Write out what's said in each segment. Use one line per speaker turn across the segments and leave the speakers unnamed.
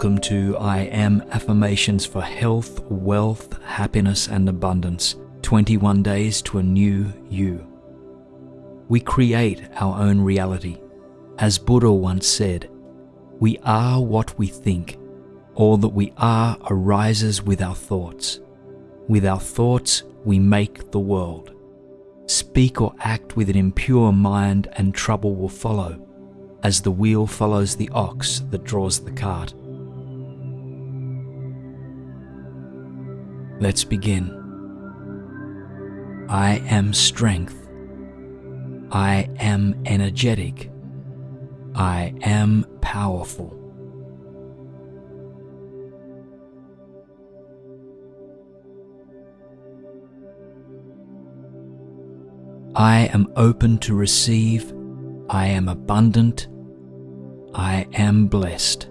Welcome to I Am Affirmations for Health, Wealth, Happiness and Abundance 21 Days to a New You. We create our own reality. As Buddha once said, we are what we think. All that we are arises with our thoughts. With our thoughts, we make the world. Speak or act with an impure mind and trouble will follow as the wheel follows the ox that draws the cart. Let's begin. I am strength. I am energetic. I am powerful. I am open to receive I am abundant. I am blessed.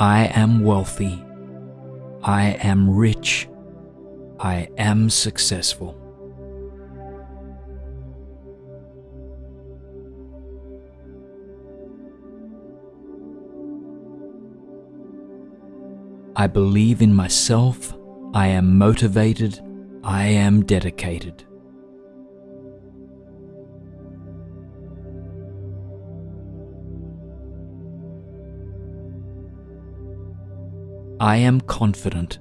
I am wealthy. I am rich. I am successful. I believe in myself, I am motivated, I am dedicated. I am confident,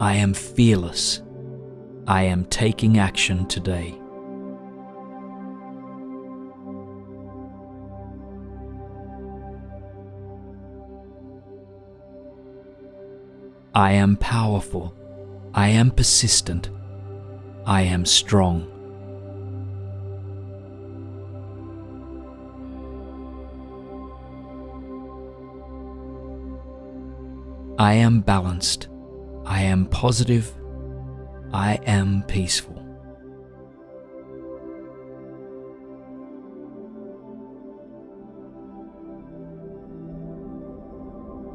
I am fearless, I am taking action today. I am powerful. I am persistent. I am strong. I am balanced. I am positive. I am peaceful.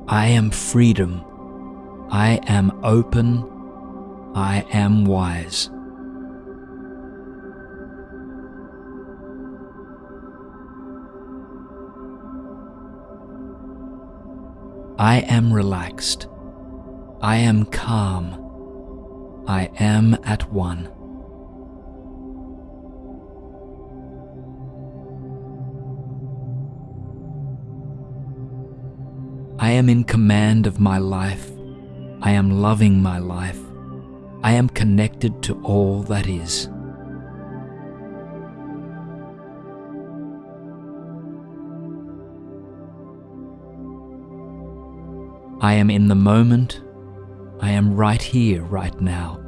I am freedom. I am open, I am wise. I am relaxed. I am calm. I am at one. I am in command of my life I am loving my life. I am connected to all that is. I am in the moment. I am right here, right now.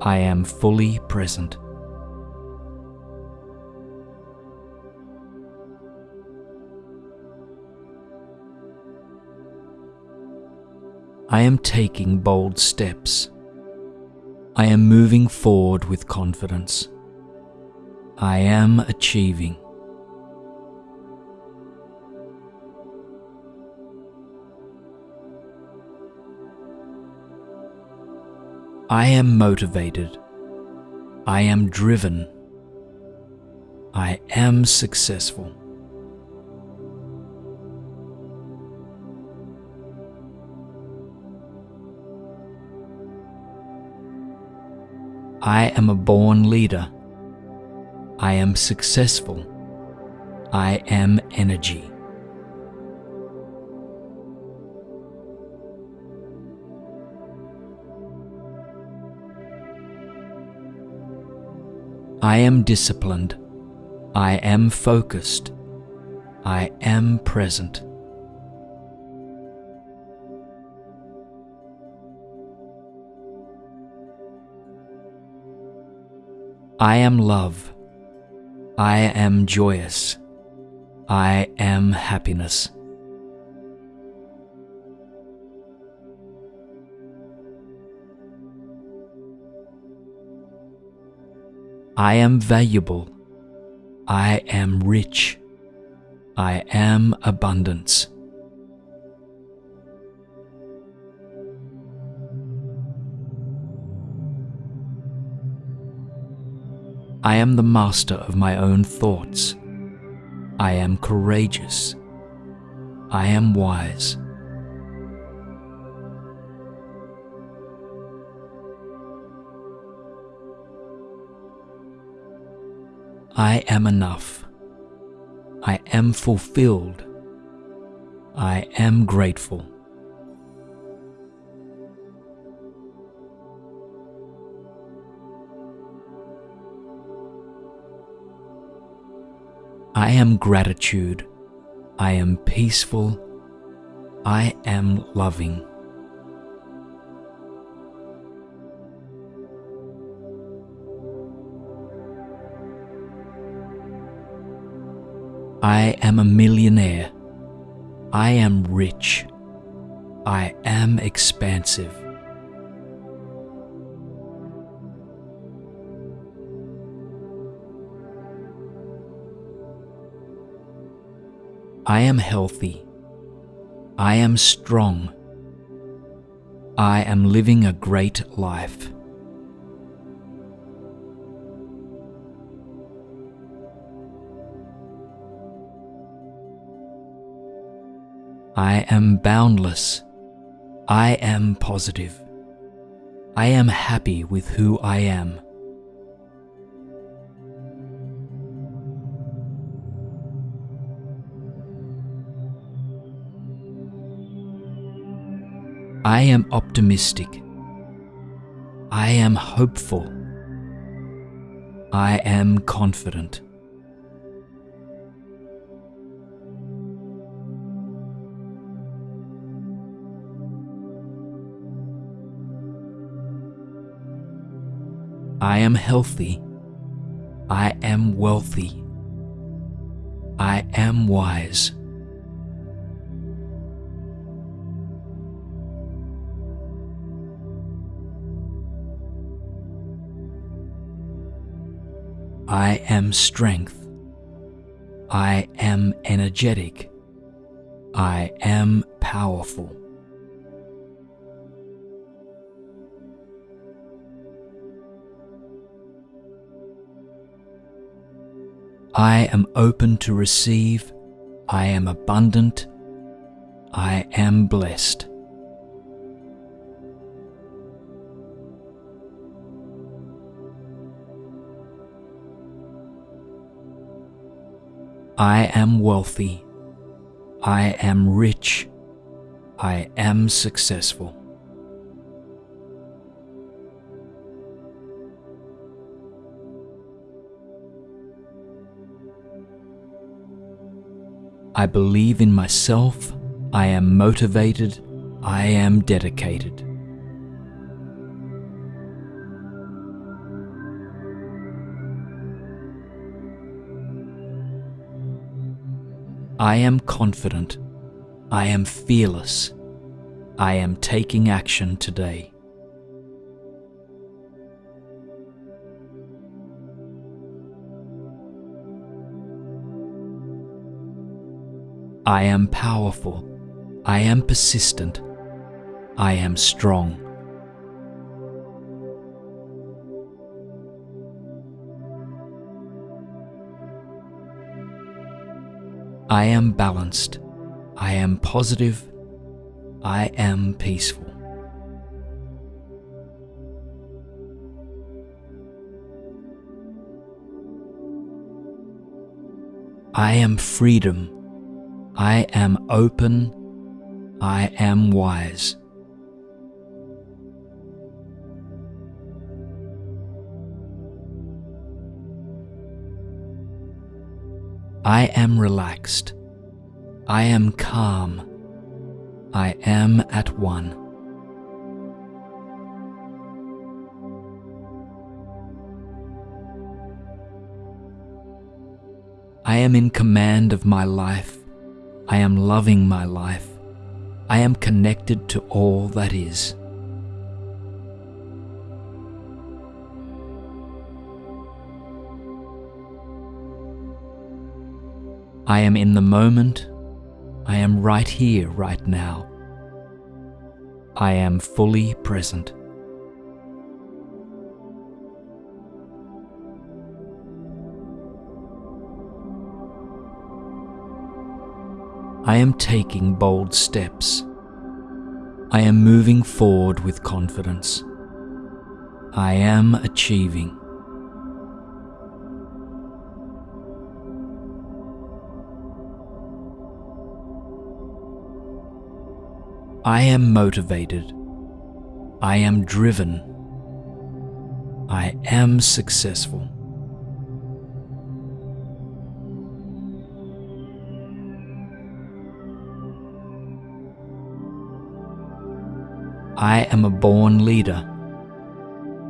I am fully present. I am taking bold steps. I am moving forward with confidence. I am achieving. I am motivated. I am driven. I am successful. I am a born leader. I am successful. I am energy. I am disciplined. I am focused. I am present. I am love. I am joyous. I am happiness. I am valuable. I am rich. I am abundance. I am the master of my own thoughts. I am courageous. I am wise. I am enough. I am fulfilled. I am grateful. I am gratitude. I am peaceful. I am loving. I am a millionaire. I am rich. I am expansive. I am healthy. I am strong. I am living a great life. I am boundless. I am positive. I am happy with who I am. I am optimistic. I am hopeful. I am confident. I am healthy. I am wealthy. I am wise. I am strength. I am energetic. I am powerful. I am open to receive. I am abundant. I am blessed. I am wealthy. I am rich. I am successful. I believe in myself, I am motivated, I am dedicated. I am confident, I am fearless, I am taking action today. I am powerful. I am persistent. I am strong. I am balanced. I am positive. I am peaceful. I am freedom. I am open, I am wise. I am relaxed, I am calm, I am at one. I am in command of my life I am loving my life. I am connected to all that is. I am in the moment. I am right here, right now. I am fully present. I am taking bold steps. I am moving forward with confidence. I am achieving. I am motivated. I am driven. I am successful. I am a born leader.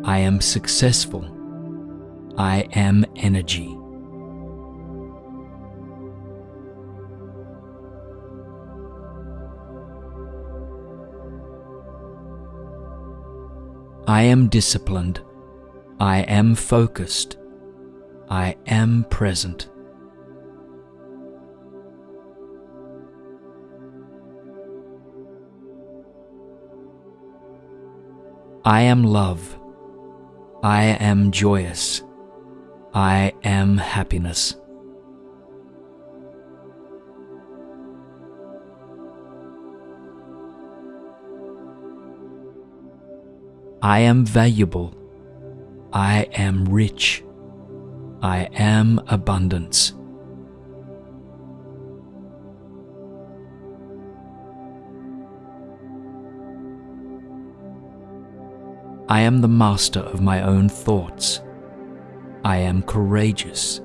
I am successful. I am energy. I am disciplined. I am focused. I am present. I am love. I am joyous. I am happiness. I am valuable. I am rich. I am abundance. I am the master of my own thoughts. I am courageous.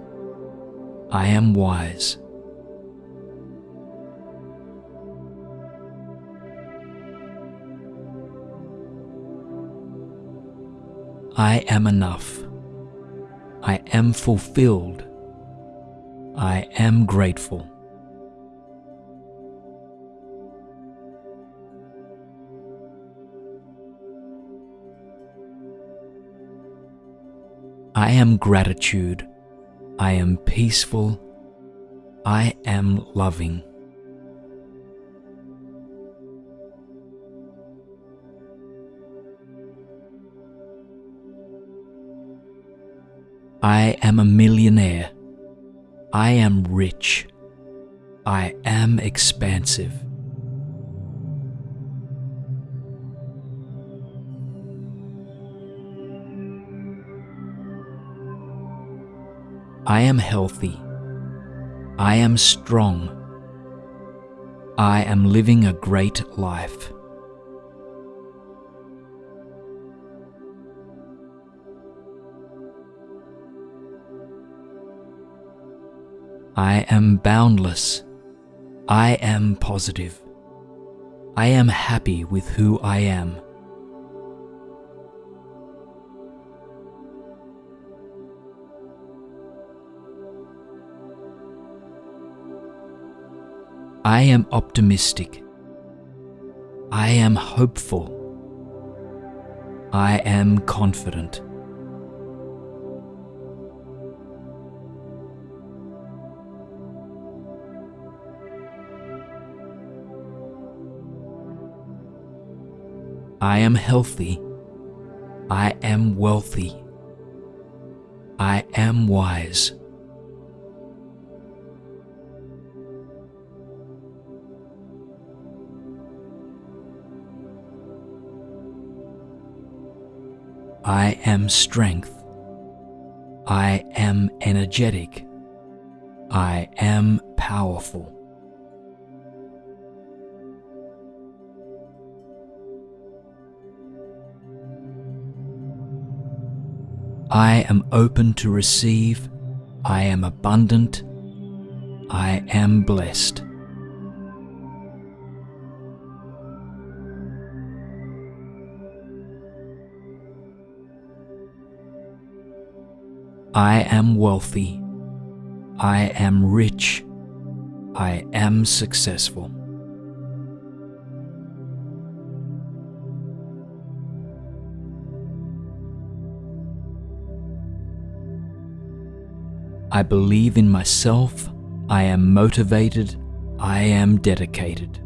I am wise. I am enough. I am fulfilled. I am grateful. I am gratitude. I am peaceful. I am loving. I am a millionaire. I am rich. I am expansive. I am healthy. I am strong. I am living a great life. I am boundless. I am positive. I am happy with who I am. I am optimistic. I am hopeful. I am confident. I am healthy. I am wealthy. I am wise. I am strength. I am energetic. I am powerful. I am open to receive. I am abundant. I am blessed. I am wealthy. I am rich. I am successful. I believe in myself. I am motivated. I am dedicated.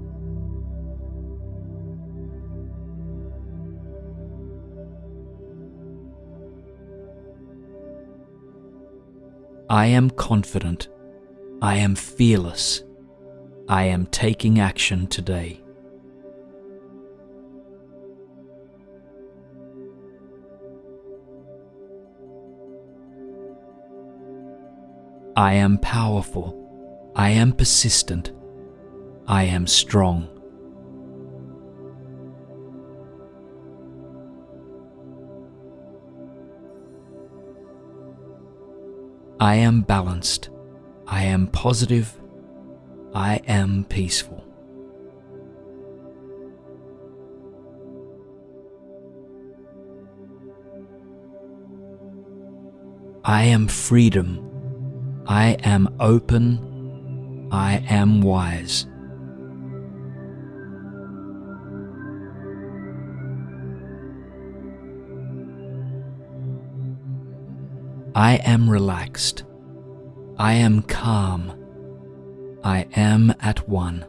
I am confident. I am fearless. I am taking action today. I am powerful. I am persistent. I am strong. I am balanced. I am positive. I am peaceful. I am freedom. I am open. I am wise. I am relaxed. I am calm. I am at one.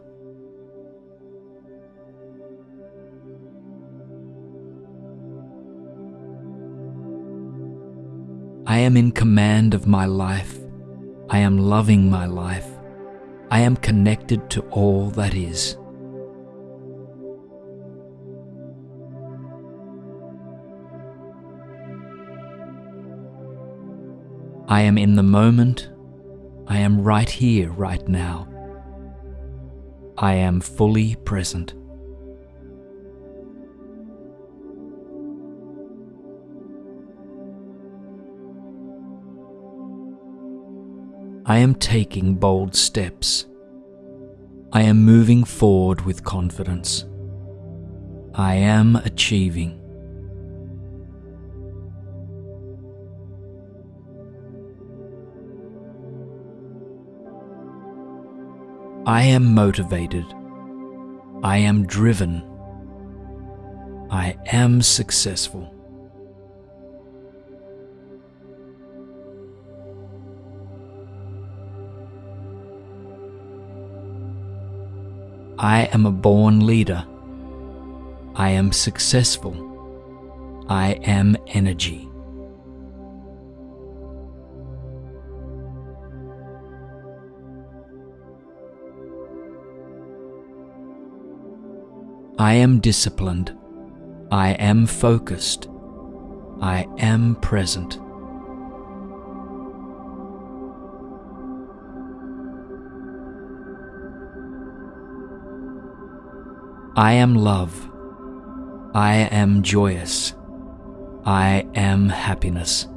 I am in command of my life. I am loving my life. I am connected to all that is. I am in the moment. I am right here, right now. I am fully present. I am taking bold steps. I am moving forward with confidence. I am achieving. I am motivated. I am driven. I am successful. I am a born leader. I am successful. I am energy. I am disciplined. I am focused. I am present. I am love. I am joyous. I am happiness.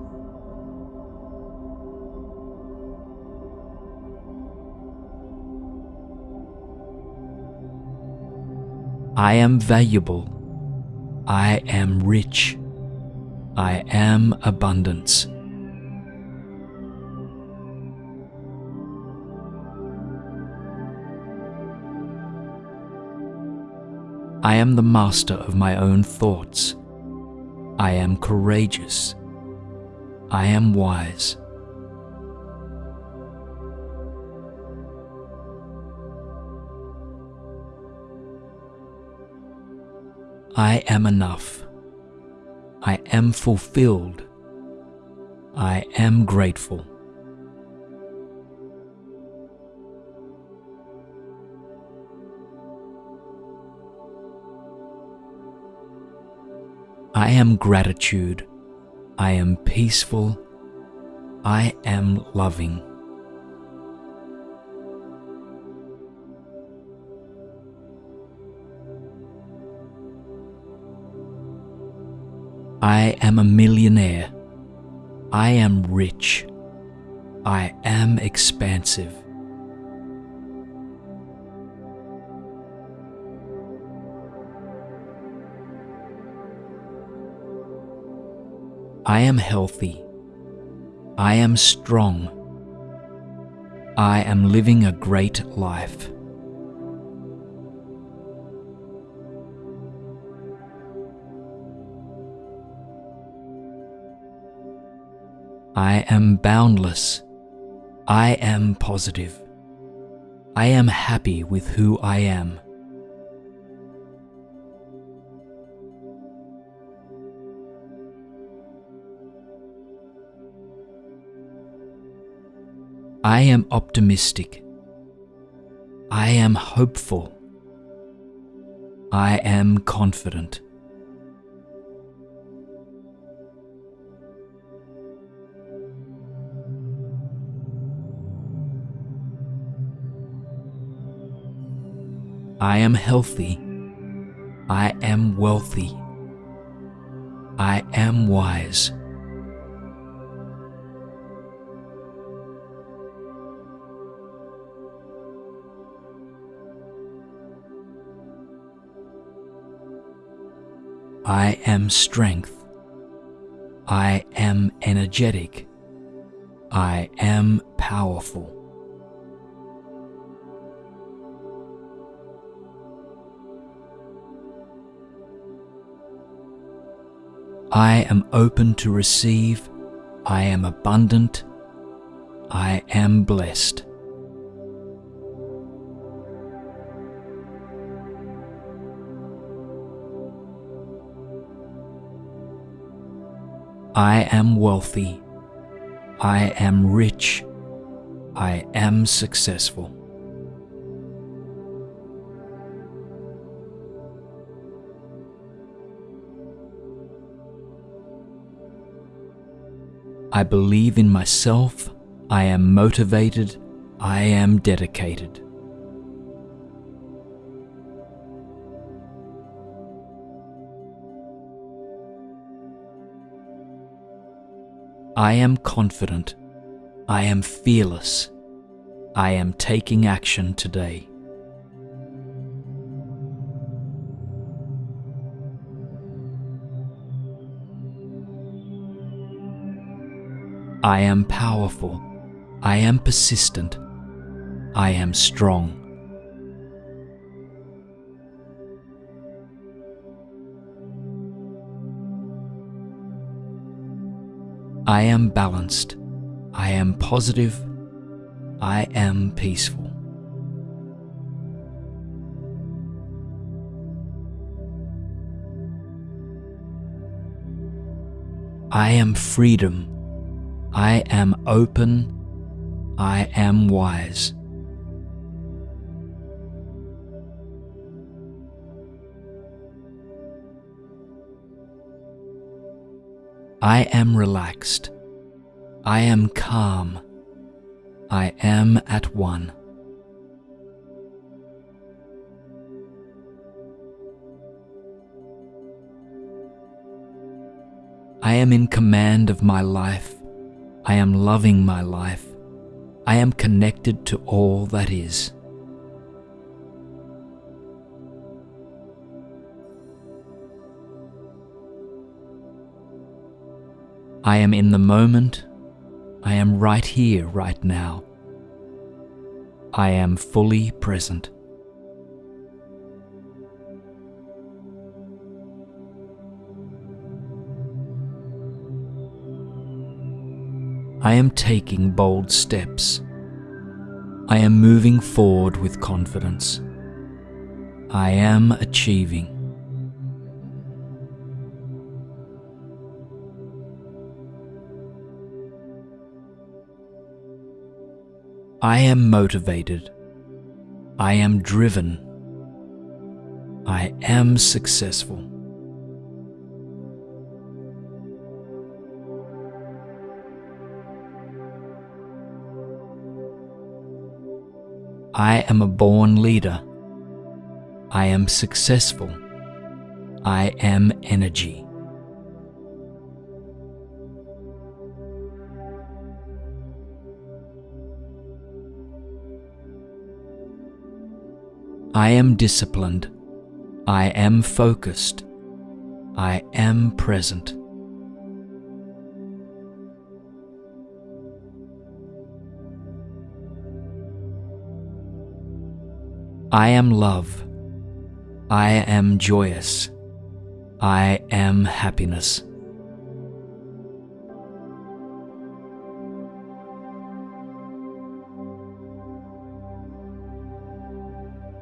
I am valuable. I am rich. I am abundance. I am the master of my own thoughts. I am courageous. I am wise. I am enough. I am fulfilled. I am grateful. I am gratitude. I am peaceful. I am loving. I am a millionaire. I am rich. I am expansive. I am healthy. I am strong. I am living a great life. I am boundless. I am positive. I am happy with who I am. I am optimistic. I am hopeful. I am confident. I am healthy. I am wealthy. I am wise. I am strength. I am energetic. I am powerful. I am open to receive. I am abundant. I am blessed. I am wealthy. I am rich. I am successful. I believe in myself, I am motivated, I am dedicated. I am confident, I am fearless, I am taking action today. I am powerful. I am persistent. I am strong. I am balanced. I am positive. I am peaceful. I am freedom. I am open. I am wise. I am relaxed. I am calm. I am at one. I am in command of my life. I am loving my life. I am connected to all that is. I am in the moment. I am right here, right now. I am fully present. I am taking bold steps. I am moving forward with confidence. I am achieving. I am motivated. I am driven. I am successful. I am a born leader. I am successful. I am energy. I am disciplined. I am focused. I am present. I am love. I am joyous. I am happiness.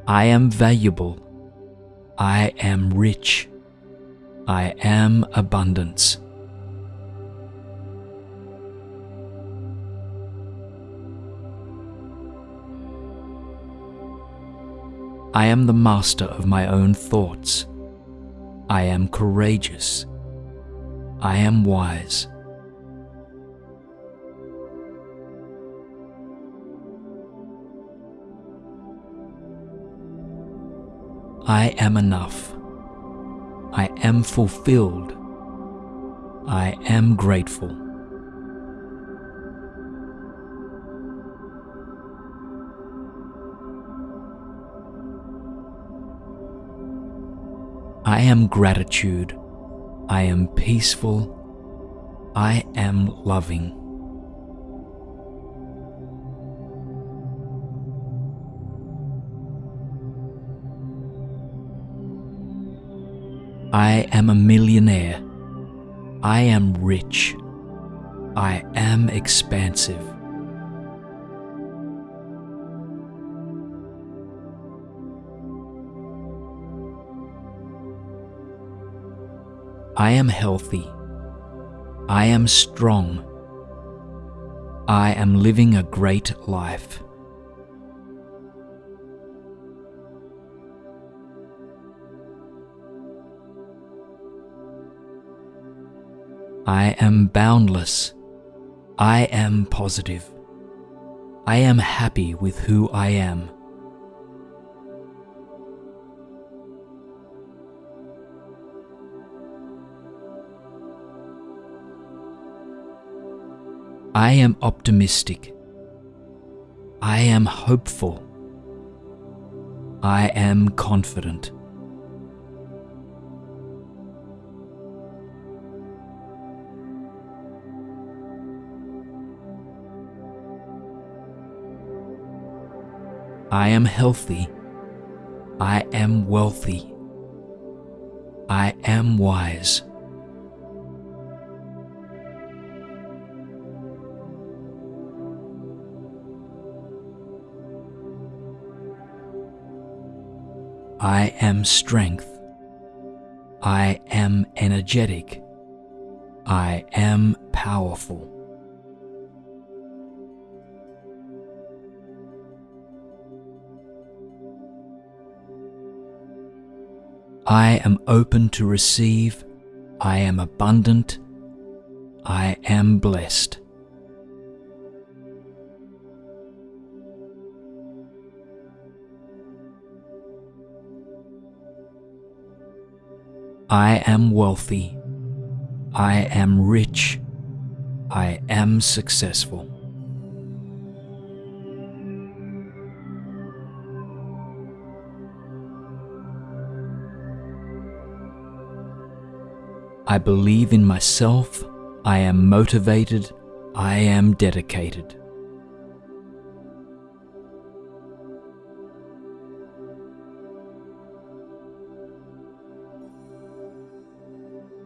I am valuable. I am rich. I am abundance. I am the master of my own thoughts. I am courageous. I am wise. I am enough. I am fulfilled. I am grateful. I am gratitude. I am peaceful. I am loving. I am a millionaire. I am rich. I am expansive. I am healthy. I am strong. I am living a great life. I am boundless. I am positive. I am happy with who I am. I am optimistic. I am hopeful. I am confident. I am healthy. I am wealthy. I am wise. I am strength. I am energetic. I am powerful. I am open to receive. I am abundant. I am blessed. I am wealthy. I am rich. I am successful. I believe in myself. I am motivated. I am dedicated.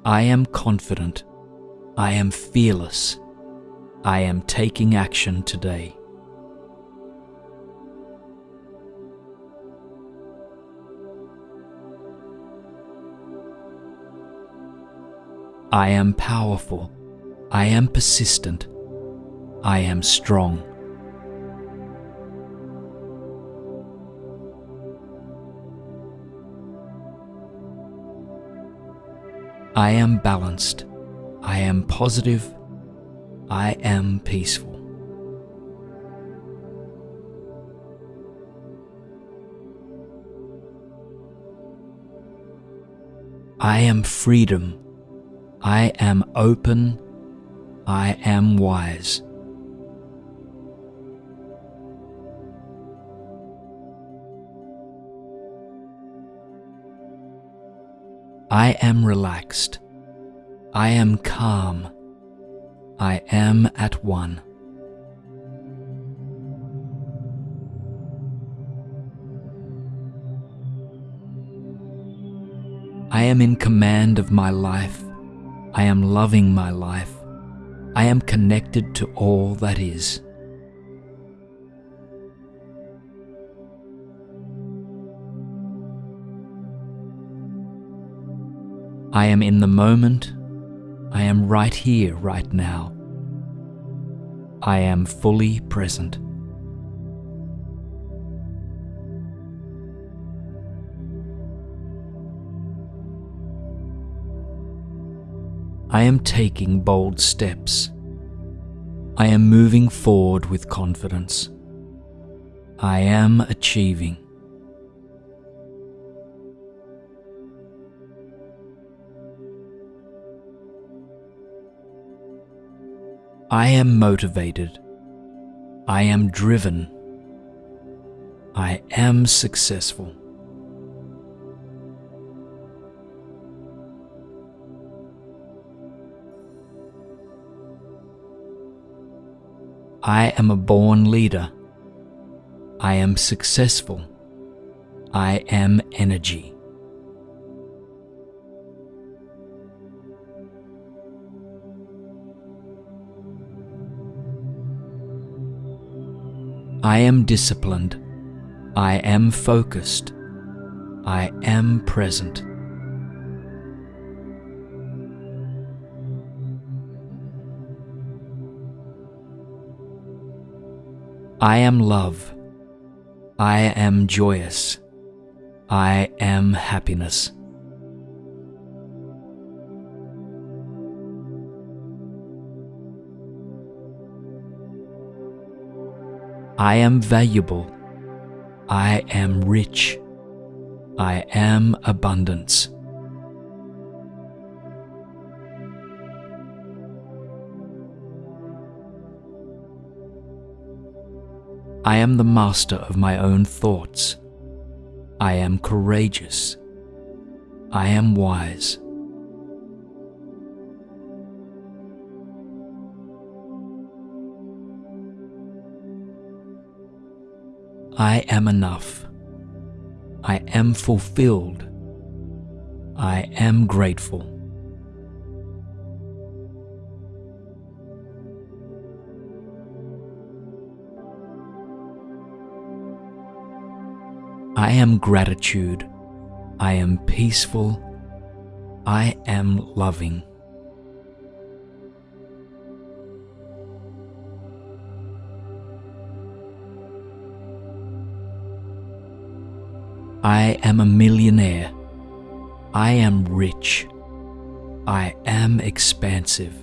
I am confident. I am fearless. I am taking action today. I am powerful. I am persistent. I am strong. I am balanced. I am positive. I am peaceful. I am freedom. I am open. I am wise. I am relaxed. I am calm. I am at one. I am in command of my life. I am loving my life. I am connected to all that is. I am in the moment. I am right here, right now. I am fully present. I am taking bold steps. I am moving forward with confidence. I am achieving. I am motivated. I am driven. I am successful. I am a born leader. I am successful. I am energy. I am disciplined. I am focused. I am present. I am love. I am joyous. I am happiness. I am valuable. I am rich. I am abundance. I am the master of my own thoughts. I am courageous. I am wise. I am enough. I am fulfilled. I am grateful. I am gratitude. I am peaceful. I am loving. I am a millionaire. I am rich. I am expansive.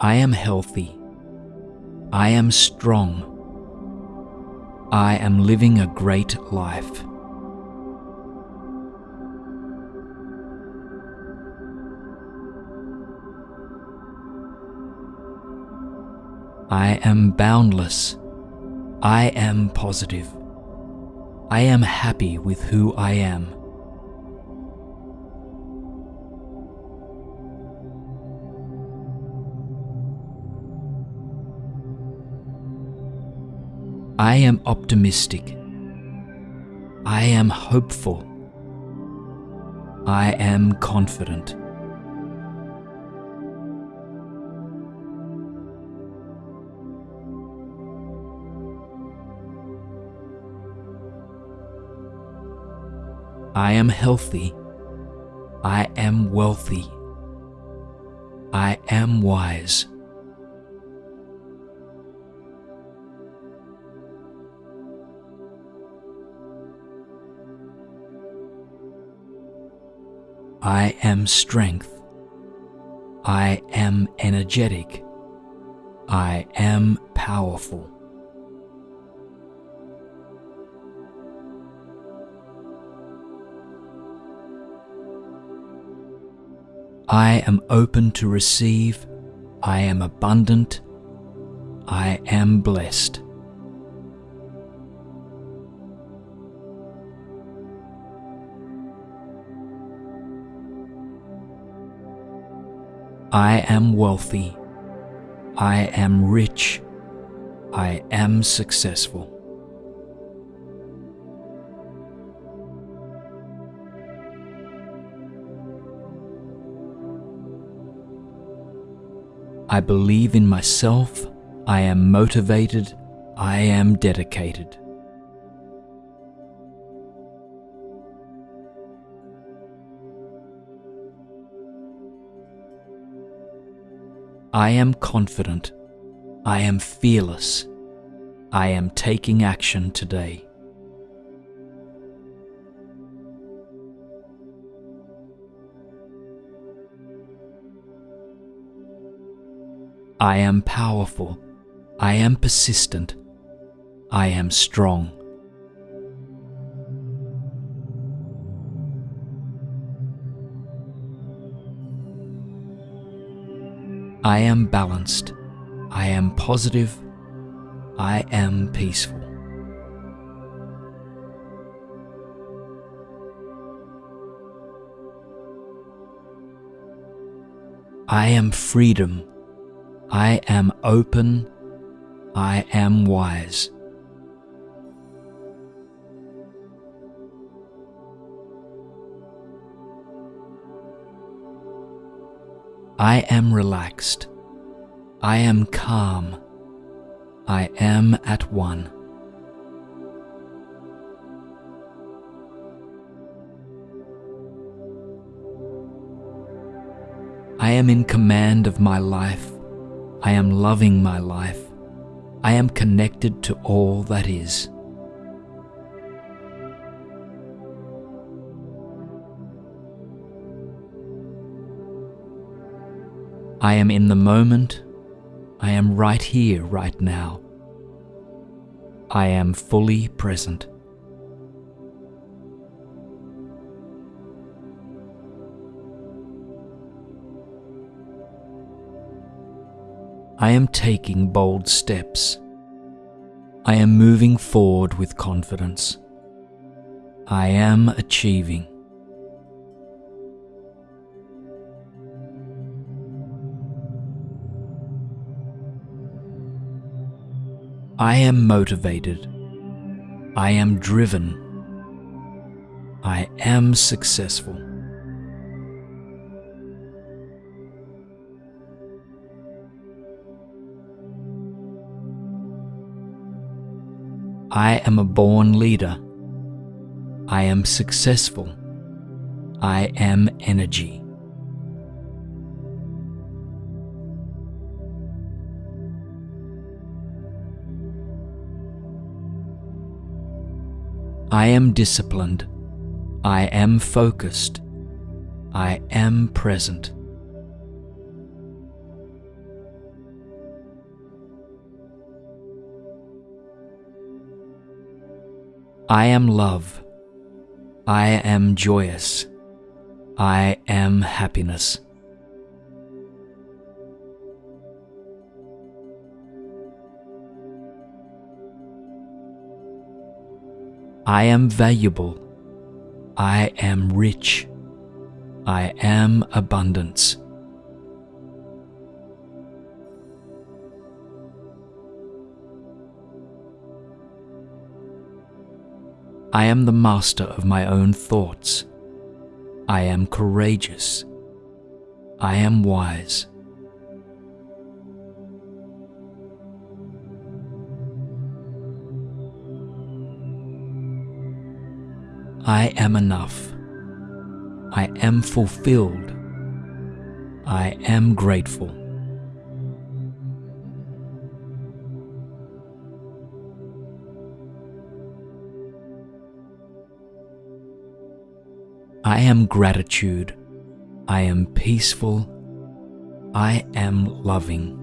I am healthy. I am strong. I am living a great life. I am boundless. I am positive. I am happy with who I am. I am optimistic. I am hopeful. I am confident. I am healthy. I am wealthy. I am wise. I am strength. I am energetic. I am powerful. I am open to receive. I am abundant. I am blessed. I am wealthy. I am rich. I am successful. I believe in myself. I am motivated. I am dedicated. I am confident. I am fearless. I am taking action today. I am powerful. I am persistent. I am strong. I am balanced. I am positive. I am peaceful. I am freedom. I am open. I am wise. I am relaxed. I am calm. I am at one. I am in command of my life. I am loving my life. I am connected to all that is. I am in the moment. I am right here, right now. I am fully present. I am taking bold steps. I am moving forward with confidence. I am achieving. I am motivated. I am driven. I am successful. I am a born leader. I am successful. I am energy. I am disciplined. I am focused. I am present. I am love. I am joyous. I am happiness. I am valuable. I am rich. I am abundance. I am the master of my own thoughts. I am courageous. I am wise. I am enough. I am fulfilled. I am grateful. I am gratitude. I am peaceful. I am loving.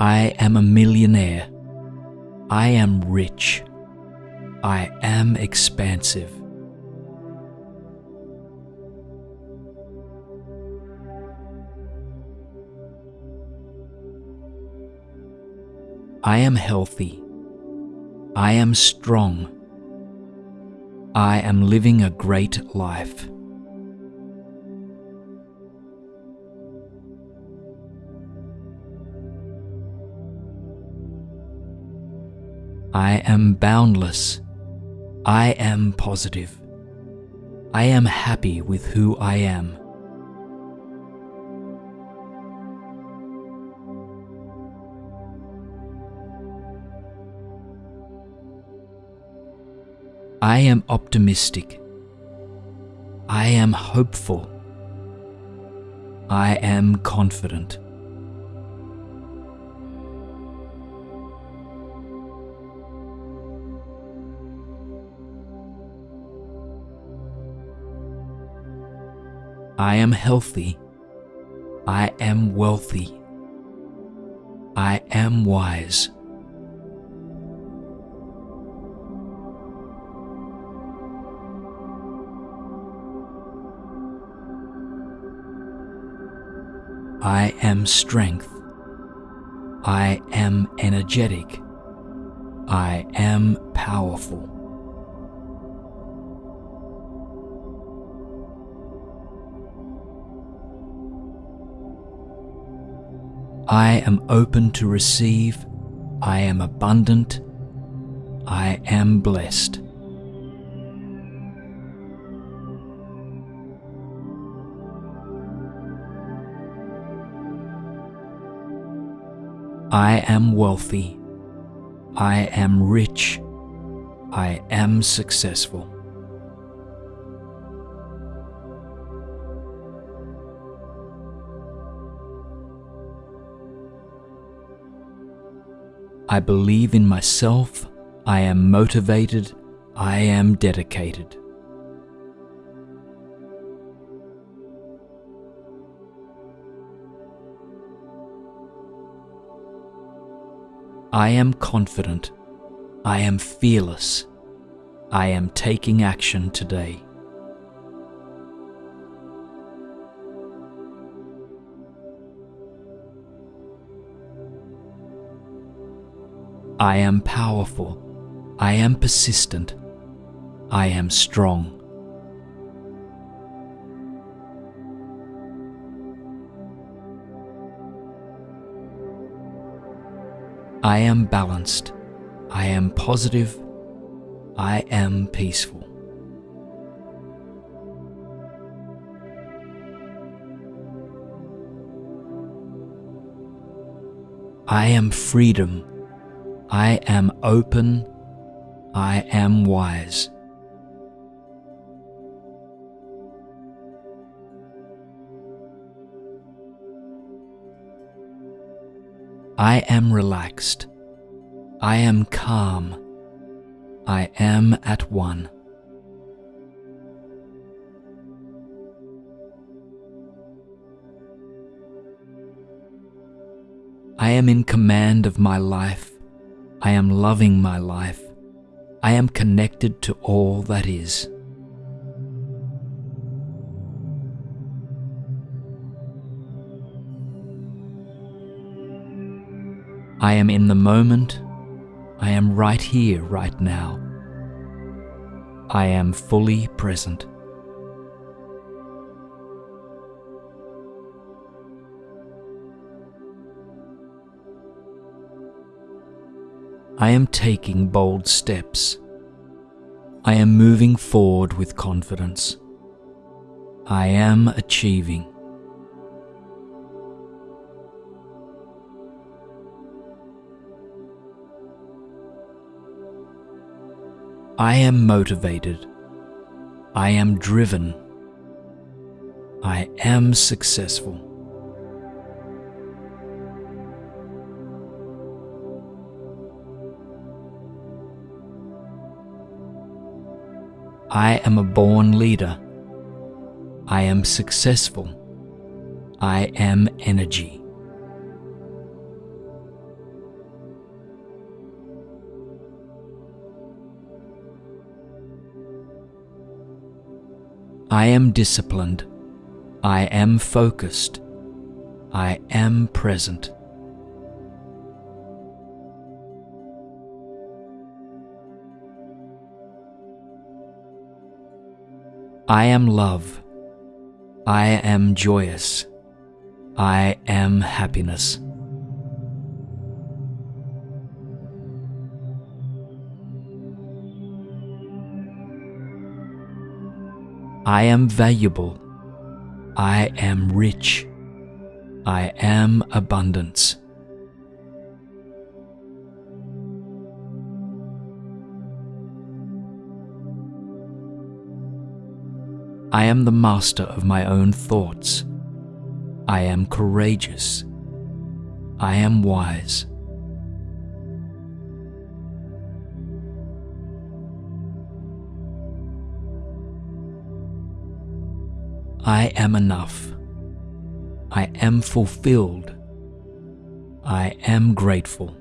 I am a millionaire. I am rich. I am expansive. I am healthy. I am strong. I am living a great life. I am boundless. I am positive. I am happy with who I am. I am optimistic. I am hopeful. I am confident. I am healthy. I am wealthy. I am wise. I am strength. I am energetic. I am powerful. I am open to receive. I am abundant. I am blessed. I am wealthy. I am rich. I am successful. I believe in myself. I am motivated. I am dedicated. I am confident. I am fearless. I am taking action today. I am powerful. I am persistent. I am strong. I am balanced. I am positive. I am peaceful. I am freedom. I am open. I am wise. I am relaxed. I am calm. I am at one. I am in command of my life. I am loving my life. I am connected to all that is. I am in the moment. I am right here, right now. I am fully present. I am taking bold steps. I am moving forward with confidence. I am achieving. I am motivated. I am driven. I am successful. I am a born leader. I am successful. I am energy. I am disciplined. I am focused. I am present. I am love. I am joyous. I am happiness. I am valuable. I am rich. I am abundance. I am the master of my own thoughts. I am courageous. I am wise. I am enough. I am fulfilled. I am grateful.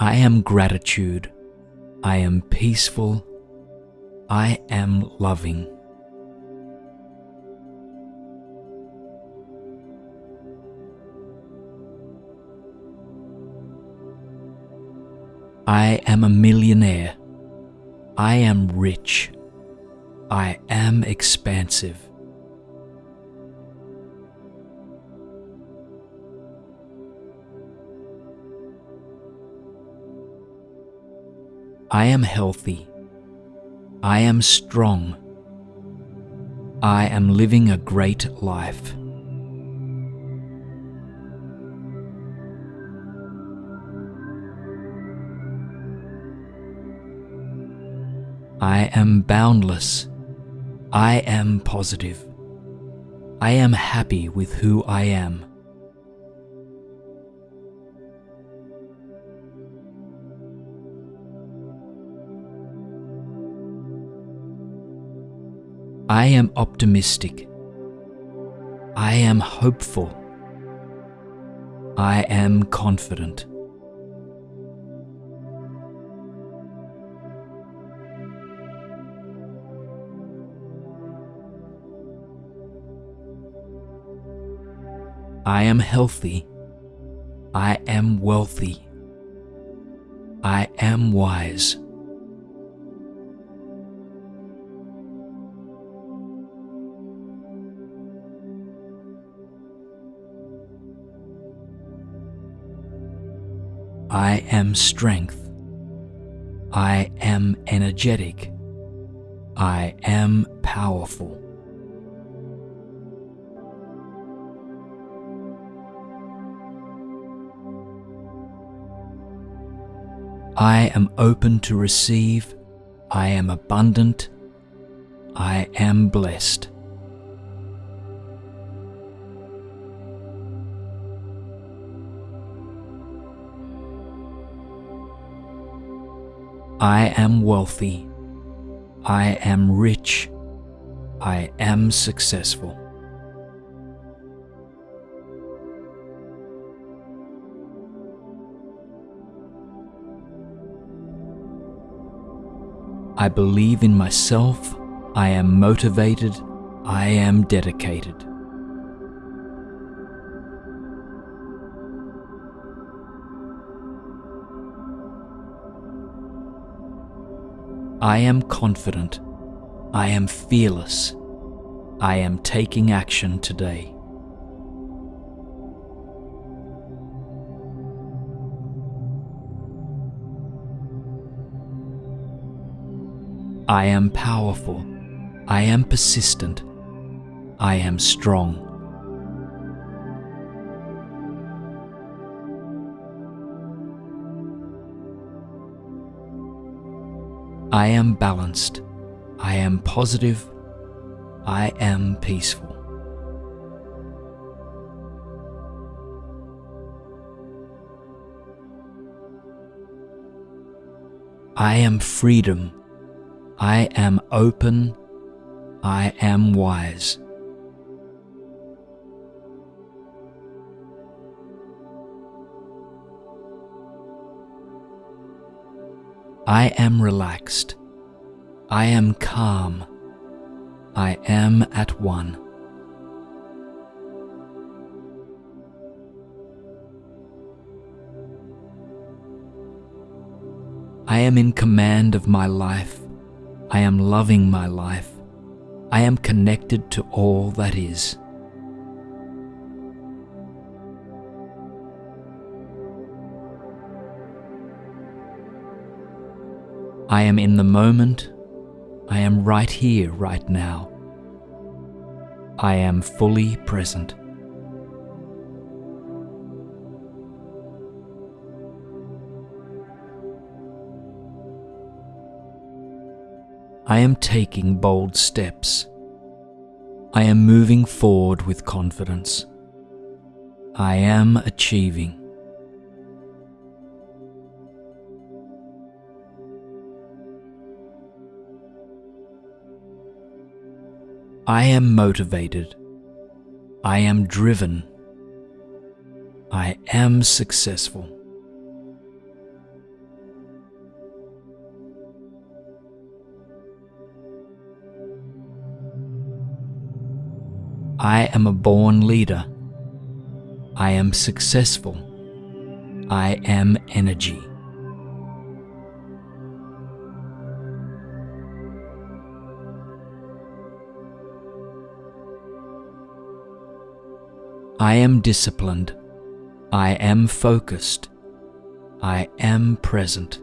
I am gratitude. I am peaceful. I am loving. I am a millionaire. I am rich. I am expansive. I am healthy. I am strong. I am living a great life. I am boundless. I am positive. I am happy with who I am. I am optimistic. I am hopeful. I am confident. I am healthy. I am wealthy. I am wise. I am strength. I am energetic. I am powerful. I am open to receive. I am abundant. I am blessed. I am wealthy. I am rich. I am successful. I believe in myself. I am motivated. I am dedicated. I am confident. I am fearless. I am taking action today. I am powerful. I am persistent. I am strong. I am balanced. I am positive. I am peaceful. I am freedom. I am open. I am wise. I am relaxed. I am calm. I am at one. I am in command of my life. I am loving my life. I am connected to all that is. I am in the moment. I am right here, right now. I am fully present. I am taking bold steps. I am moving forward with confidence. I am achieving. I am motivated. I am driven. I am successful. I am a born leader. I am successful. I am energy. I am disciplined. I am focused. I am present.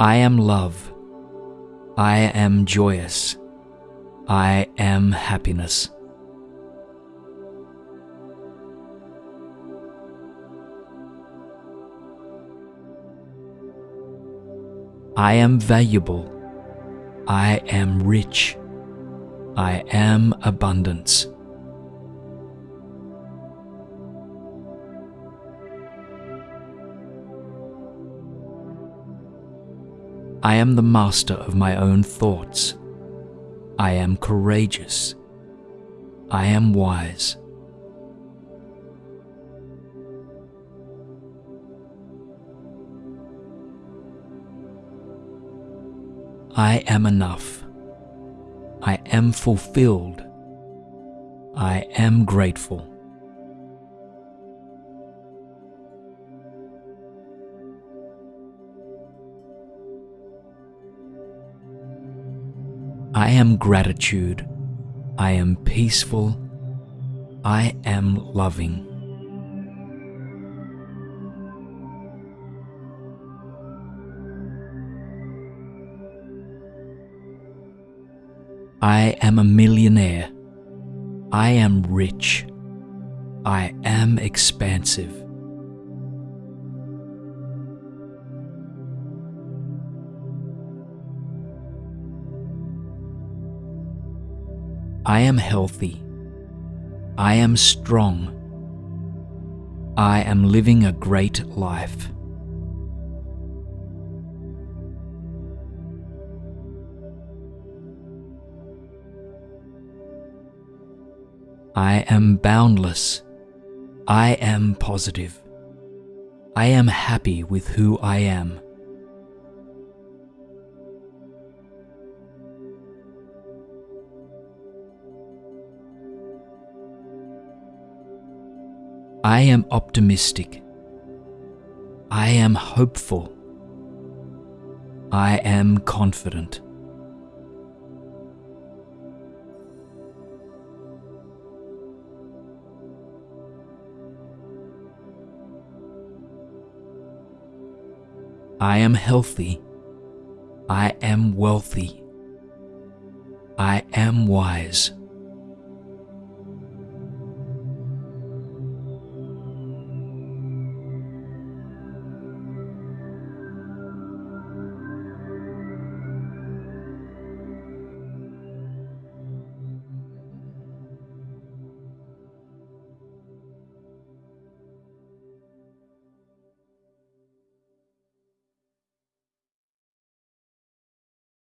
I am love. I am joyous. I am happiness. I am valuable. I am rich. I am abundance. I am the master of my own thoughts. I am courageous. I am wise. I am enough. I am fulfilled. I am grateful. Am gratitude. I am peaceful. I am loving. I am a millionaire. I am rich. I am expansive. I am healthy. I am strong. I am living a great life. I am boundless. I am positive. I am happy with who I am. I am optimistic. I am hopeful. I am confident. I am healthy. I am wealthy. I am wise.